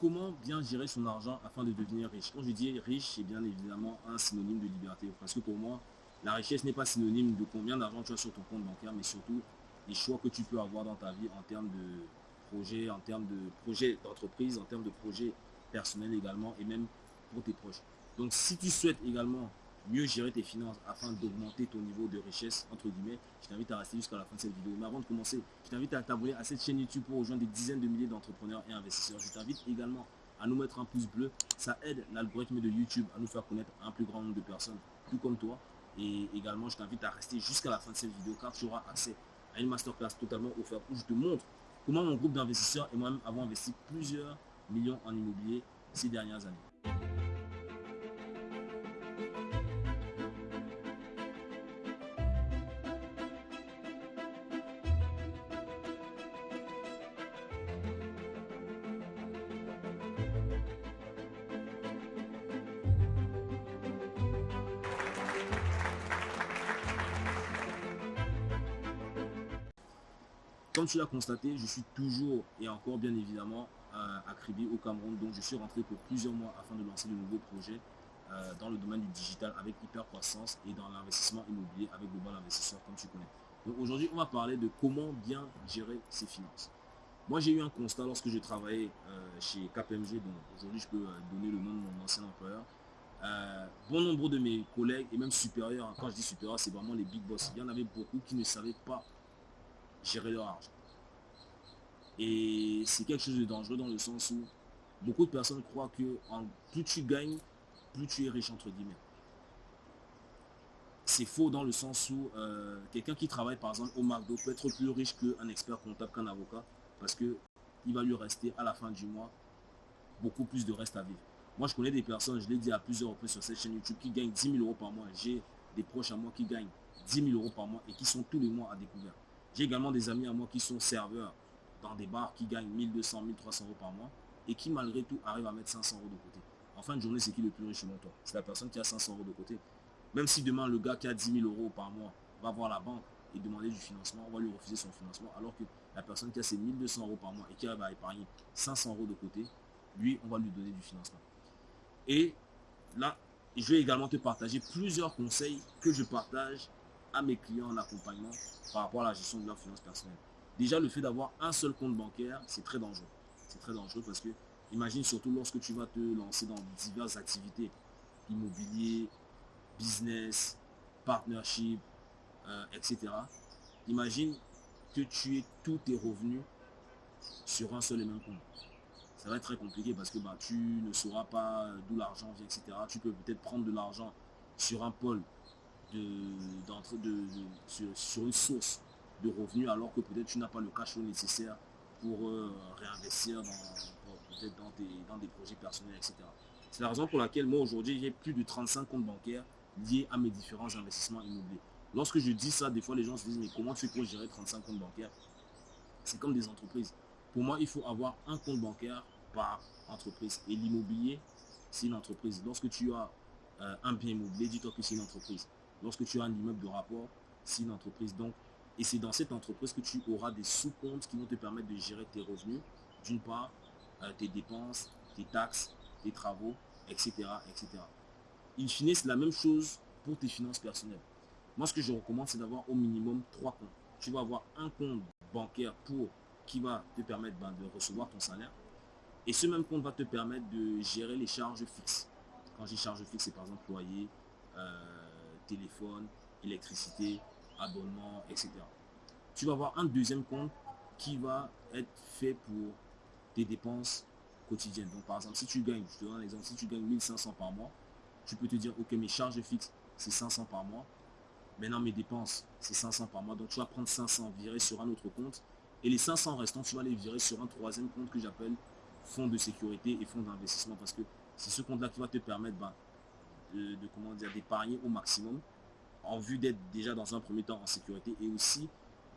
comment bien gérer son argent afin de devenir riche Quand je dis riche, c'est bien évidemment un synonyme de liberté. Parce que pour moi, la richesse n'est pas synonyme de combien d'argent tu as sur ton compte bancaire, mais surtout les choix que tu peux avoir dans ta vie en termes de projets, en termes de projets d'entreprise, en termes de projets personnels également, et même pour tes proches. Donc si tu souhaites également mieux gérer tes finances afin d'augmenter ton niveau de richesse, entre guillemets, je t'invite à rester jusqu'à la fin de cette vidéo. Mais avant de commencer, je t'invite à t'abonner à cette chaîne YouTube pour rejoindre des dizaines de milliers d'entrepreneurs et investisseurs. Je t'invite également à nous mettre un pouce bleu. Ça aide l'algorithme de YouTube à nous faire connaître un plus grand nombre de personnes, tout comme toi. Et également, je t'invite à rester jusqu'à la fin de cette vidéo car tu auras accès à une masterclass totalement offerte où je te montre comment mon groupe d'investisseurs et moi-même avons investi plusieurs millions en immobilier ces dernières années. Comme tu l'as constaté, je suis toujours et encore bien évidemment euh, à Kribi au Cameroun. Donc je suis rentré pour plusieurs mois afin de lancer de nouveaux projets euh, dans le domaine du digital avec hyper croissance et dans l'investissement immobilier avec Global Investisseur comme tu connais. Donc aujourd'hui, on va parler de comment bien gérer ses finances. Moi, j'ai eu un constat lorsque je travaillais euh, chez KPMG, donc aujourd'hui je peux donner le nom de mon ancien employeur. bon nombre de mes collègues et même supérieurs, hein, quand je dis supérieurs, c'est vraiment les big boss. Il y en avait beaucoup qui ne savaient pas gérer leur argent. Et c'est quelque chose de dangereux dans le sens où beaucoup de personnes croient que en, plus tu gagnes, plus tu es riche, entre guillemets. C'est faux dans le sens où euh, quelqu'un qui travaille par exemple au McDo peut être plus riche qu'un expert comptable, qu'un avocat, parce que il va lui rester à la fin du mois beaucoup plus de reste à vivre. Moi, je connais des personnes, je l'ai dit à plusieurs reprises sur cette chaîne YouTube, qui gagnent 10 000 euros par mois. J'ai des proches à moi qui gagnent 10 000 euros par mois et qui sont tous les mois à découvert. J'ai également des amis à moi qui sont serveurs dans des bars qui gagnent 1200, 1300 euros par mois et qui malgré tout arrivent à mettre 500 euros de côté. En fin de journée, c'est qui le plus riche selon toi? C'est la personne qui a 500 euros de côté. Même si demain, le gars qui a 10 000 euros par mois va voir la banque et demander du financement, on va lui refuser son financement, alors que la personne qui a ses 1200 euros par mois et qui arrive à épargner 500 euros de côté, lui, on va lui donner du financement. Et là, je vais également te partager plusieurs conseils que je partage à mes clients en accompagnement par rapport à la gestion de leurs finances personnelles. Déjà, le fait d'avoir un seul compte bancaire, c'est très dangereux. C'est très dangereux parce que, imagine surtout lorsque tu vas te lancer dans diverses activités, immobilier, business, partnership, euh, etc. Imagine que tu aies tous tes revenus sur un seul et même compte. Ça va être très compliqué parce que bah, tu ne sauras pas d'où l'argent vient, etc. Tu peux peut-être prendre de l'argent sur un pôle de, de, sur, une source de revenus alors que peut-être tu n'as pas le cash nécessaire pour euh, réinvestir dans, dans, dans des projets personnels, etc. C'est la raison pour laquelle moi aujourd'hui j'ai plus de 35 comptes bancaires liés à mes différents investissements immobiliers. Lorsque je dis ça, des fois les gens se disent mais comment tu peux gérer 35 comptes bancaires? C'est comme des entreprises. Pour moi, il faut avoir un compte bancaire par entreprise. Et l'immobilier, c'est une entreprise. Lorsque tu as euh, un bien immobilier, dis-toi que c'est une entreprise. Lorsque tu as un immeuble de rapport, c'est une entreprise. Donc, et c'est dans cette entreprise que tu auras des sous-comptes qui vont te permettre de gérer tes revenus, d'une part, euh, tes dépenses, tes taxes, tes travaux, etc. etc. In fine, c'est la même chose pour tes finances personnelles. Moi, ce que je recommande, c'est d'avoir au minimum trois comptes. Tu vas avoir un compte bancaire pour qui va te permettre ben, de recevoir ton salaire. Et ce même compte va te permettre de gérer les charges fixes. Quand j'ai charges fixes, c'est par exemple loyer, euh, téléphone, électricité, abonnement, etc. Tu vas avoir un deuxième compte qui va être fait pour tes dépenses quotidiennes. Donc par exemple, si tu gagnes, je te donne un exemple, si tu gagnes 1500 par mois, tu peux te dire, ok, mes charges fixes, c'est 500 par mois. Maintenant, mes dépenses, c'est 500 par mois. Donc tu vas prendre 500, virer sur un autre compte. Et les 500 restants, tu vas les virer sur un troisième compte que j'appelle fonds de sécurité et fonds d'investissement. Parce que c'est ce compte-là qui va te permettre ben, de, comment dire d'épargner au maximum en vue d'être déjà dans un premier temps en sécurité et aussi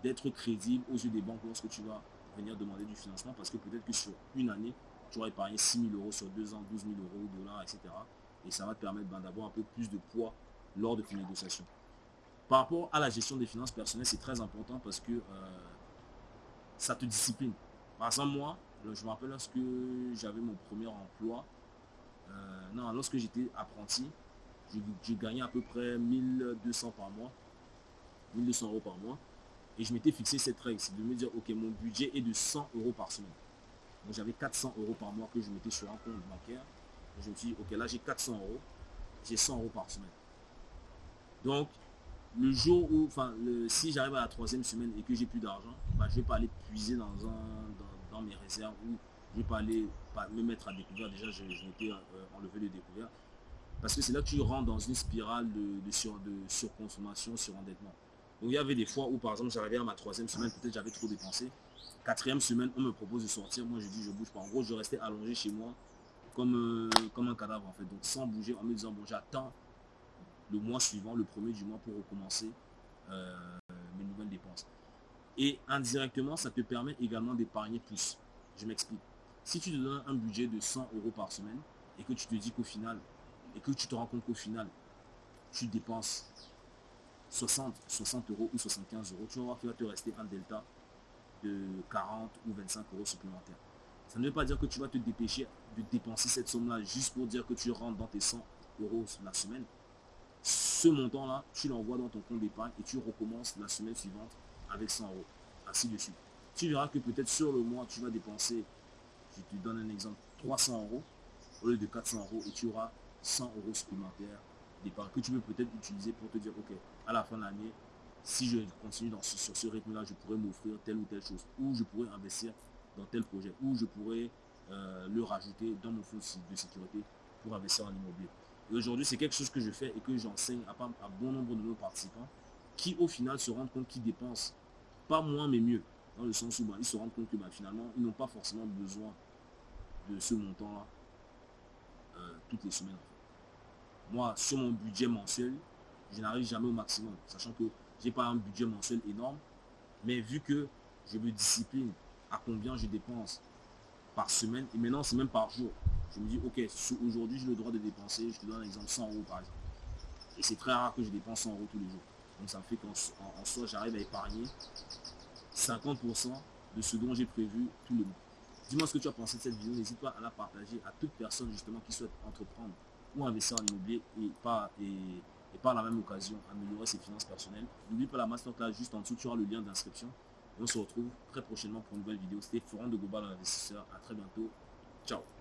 d'être crédible aux yeux des banques lorsque tu vas venir demander du financement parce que peut-être que sur une année, tu auras épargné 6 000 euros sur deux ans, 12 000 euros, dollars, etc. Et ça va te permettre ben, d'avoir un peu plus de poids lors de tes négociations. Par rapport à la gestion des finances personnelles, c'est très important parce que euh, ça te discipline. Par exemple, moi, je me rappelle lorsque j'avais mon premier emploi, euh, non, lorsque j'étais apprenti, je, gagnais à peu près 1200 par mois, 1200 euros par mois. Et je m'étais fixé cette règle, c'est de me dire, ok, mon budget est de 100 euros par semaine. Donc j'avais 400 euros par mois que je mettais sur un compte bancaire. je me suis dit, ok, là j'ai 400 euros, j'ai 100 euros par semaine. Donc, le jour où, enfin, si j'arrive à la troisième semaine et que j'ai plus d'argent, bah, je vais pas aller puiser dans, un, dans, mes réserves ou je vais pas aller me mettre à découvert. Déjà, je, m'étais euh, enlevé le découvert. Parce que c'est là que tu rentres dans une spirale de, sur, de surconsommation, surendettement. Donc il y avait des fois où, par exemple, j'arrivais à ma troisième semaine, peut-être j'avais trop dépensé. Quatrième semaine, on me propose de sortir. Moi, je dis, je bouge pas. En gros, je restais allongé chez moi comme, euh, comme un cadavre, en fait. Donc, sans bouger, en me disant, bon, j'attends le mois suivant, le premier du mois, pour recommencer euh, mes nouvelles dépenses. Et indirectement, ça te permet également d'épargner plus. Je m'explique. Si tu te donnes un budget de 100 euros par semaine et que tu te dis qu'au final, et que tu te rends compte qu'au final, tu dépenses 60, 60 euros ou 75 euros, tu vas voir qu'il va te rester un delta de 40 ou 25 euros supplémentaires. Ça ne veut pas dire que tu vas te dépêcher de dépenser cette somme-là juste pour dire que tu rentres dans tes 100 euros la semaine. Ce montant-là, tu l'envoies dans ton compte d'épargne et tu recommences la semaine suivante avec 100 euros. Ainsi de suite. Tu verras que peut-être sur le mois, tu vas dépenser, je te donne un exemple, 300 euros au lieu de 400 euros et tu auras 100 euros supplémentaires d'épargne que tu peux peut-être utiliser pour te dire, ok, à la fin de l'année, si je continue dans ce, sur ce rythme-là, je pourrais m'offrir telle ou telle chose, ou je pourrais investir dans tel projet, ou je pourrais euh, le rajouter dans mon fonds de sécurité pour investir en immobilier. Et aujourd'hui, c'est quelque chose que je fais et que j'enseigne à, à bon nombre de nos participants qui, au final, se rendent compte qu'ils dépensent pas moins, mais mieux. Dans le sens où bah, ils se rendent compte que bah, finalement, ils n'ont pas forcément besoin de ce montant-là euh, toutes les semaines. Moi, sur mon budget mensuel, je n'arrive jamais au maximum, sachant que j'ai pas un budget mensuel énorme, mais vu que je me discipline à combien je dépense par semaine, et maintenant c'est même par jour, je me dis, ok, aujourd'hui j'ai le droit de dépenser, je te donne un exemple, 100 euros par exemple. Et c'est très rare que je dépense 100 euros tous les jours. Donc ça me fait qu'en soi, j'arrive à épargner 50% de ce dont j'ai prévu tous les mois. Dis-moi ce que tu as pensé de cette vidéo. N'hésite pas à la partager à toute personne justement qui souhaite entreprendre ou investir en immobilier et pas et, par la même occasion améliorer ses finances personnelles. N'oublie pas la masterclass juste en dessous, tu auras le lien d'inscription. Et on se retrouve très prochainement pour une nouvelle vidéo. C'était Forum de Global Investisseur. À très bientôt. Ciao